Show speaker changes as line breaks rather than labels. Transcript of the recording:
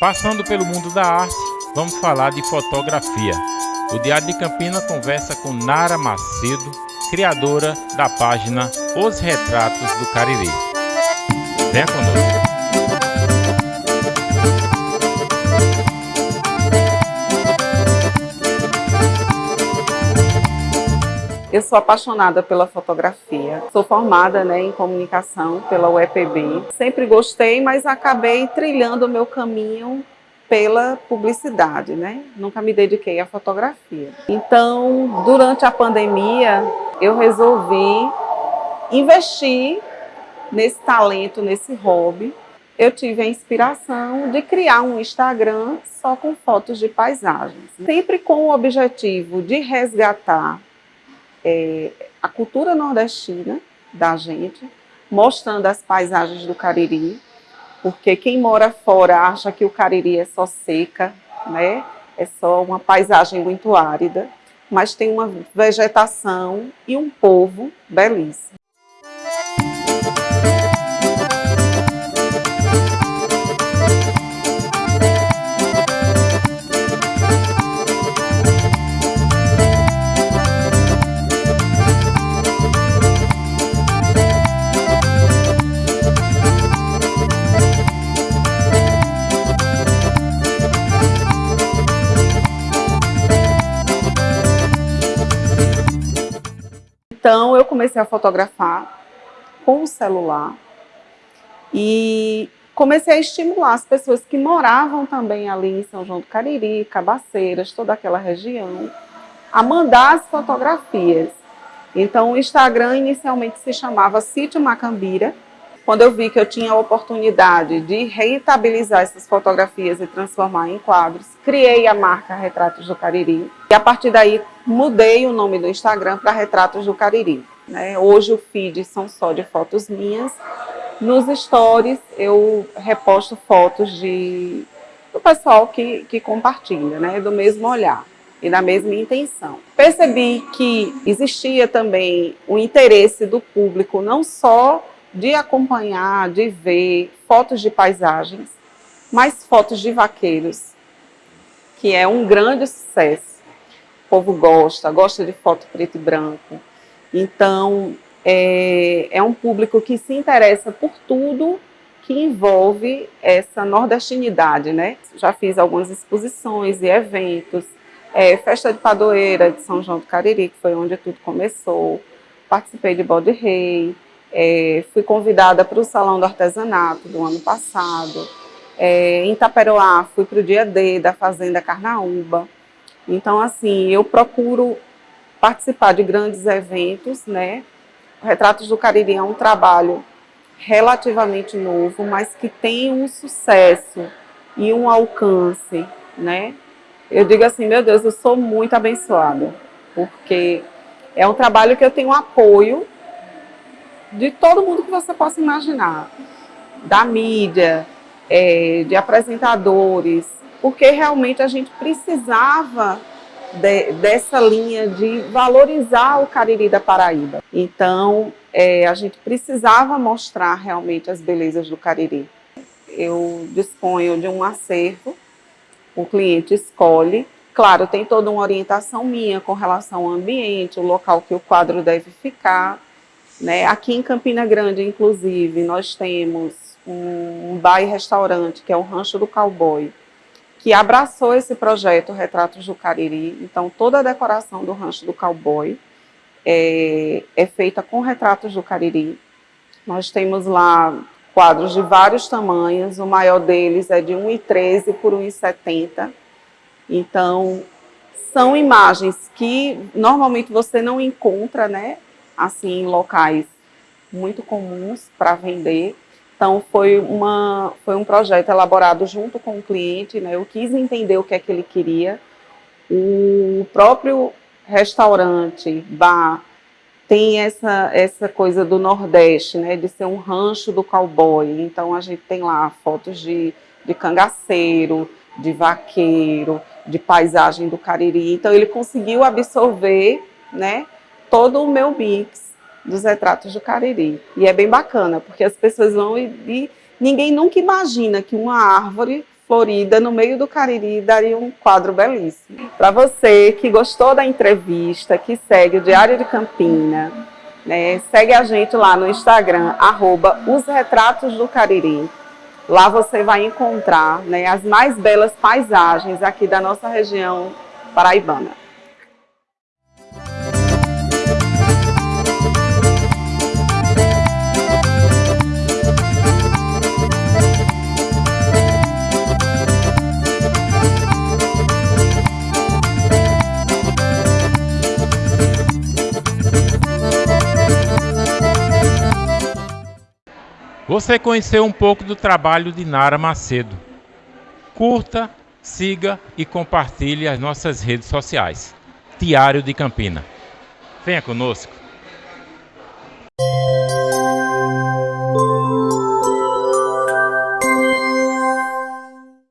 Passando pelo mundo da arte, vamos falar de fotografia. O Diário de Campina conversa com Nara Macedo, criadora da página Os Retratos do Cariri. Venha conosco.
Eu sou apaixonada pela fotografia. Sou formada né, em comunicação pela UEPB. Sempre gostei, mas acabei trilhando o meu caminho pela publicidade, né? Nunca me dediquei à fotografia. Então, durante a pandemia, eu resolvi investir nesse talento, nesse hobby. Eu tive a inspiração de criar um Instagram só com fotos de paisagens. Sempre com o objetivo de resgatar é, a cultura nordestina da gente, mostrando as paisagens do Cariri, porque quem mora fora acha que o Cariri é só seca, né? é só uma paisagem muito árida, mas tem uma vegetação e um povo belíssimo. Então eu comecei a fotografar com o celular e comecei a estimular as pessoas que moravam também ali em São João do Cariri, Cabaceiras, toda aquela região, a mandar as fotografias. Então o Instagram inicialmente se chamava Sítio Macambira, quando eu vi que eu tinha a oportunidade de rentabilizar essas fotografias e transformar em quadros, criei a marca Retratos do Cariri. E a partir daí mudei o nome do Instagram para Retratos do Cariri. Né? Hoje o feed são só de fotos minhas. Nos stories eu reposto fotos de, do pessoal que, que compartilha, né? do mesmo olhar e da mesma intenção. Percebi que existia também o interesse do público, não só de acompanhar, de ver fotos de paisagens, mas fotos de vaqueiros, que é um grande sucesso. Povo gosta, gosta de foto preto e branco. Então, é, é um público que se interessa por tudo que envolve essa nordestinidade, né? Já fiz algumas exposições e eventos, é, festa de padoeira de São João do Cariri, que foi onde tudo começou, participei de Bode Rei, é, fui convidada para o Salão do Artesanato do ano passado. É, em Itaperoá, fui para o dia D da Fazenda Carnaúba. Então, assim, eu procuro participar de grandes eventos, né? O Retratos do Cariri é um trabalho relativamente novo, mas que tem um sucesso e um alcance, né? Eu digo assim, meu Deus, eu sou muito abençoada, porque é um trabalho que eu tenho apoio de todo mundo que você possa imaginar, da mídia, é, de apresentadores, porque realmente a gente precisava de, dessa linha de valorizar o Cariri da Paraíba. Então, é, a gente precisava mostrar realmente as belezas do Cariri. Eu disponho de um acervo, o cliente escolhe, Claro, tem toda uma orientação minha com relação ao ambiente, o local que o quadro deve ficar, né? Aqui em Campina Grande, inclusive, nós temos um, bar e restaurante, que é o Rancho do Cowboy, que abraçou esse projeto Retratos do Cariri. Então, toda a decoração do Rancho do Cowboy é, é feita com retratos do Cariri. Nós temos lá quadros de vários tamanhos, o maior deles é de 1,13 por 1,70. Então, são imagens que normalmente você não encontra, né? assim, em locais muito comuns para vender. Então, foi, uma, foi um projeto elaborado junto com o cliente, né? eu quis entender o que é que ele queria. O próprio restaurante, bar, tem essa, essa coisa do Nordeste, né? de ser um rancho do cowboy. Então, a gente tem lá fotos de, de cangaceiro, de vaqueiro, de paisagem do Cariri. Então, ele conseguiu absorver né, todo o meu mix dos retratos do Cariri. E é bem bacana, porque as pessoas vão e, e ninguém nunca imagina que uma árvore florida no meio do Cariri daria um quadro belíssimo. Para você que gostou da entrevista, que segue o Diário de Campina, né, segue a gente lá no Instagram, arroba os retratos do Cariri. Lá você vai encontrar né, as mais belas paisagens aqui da nossa região paraibana.
Você conheceu um pouco do trabalho de Nara Macedo. Curta, siga e compartilhe as nossas redes sociais. Diário de Campina. Venha conosco.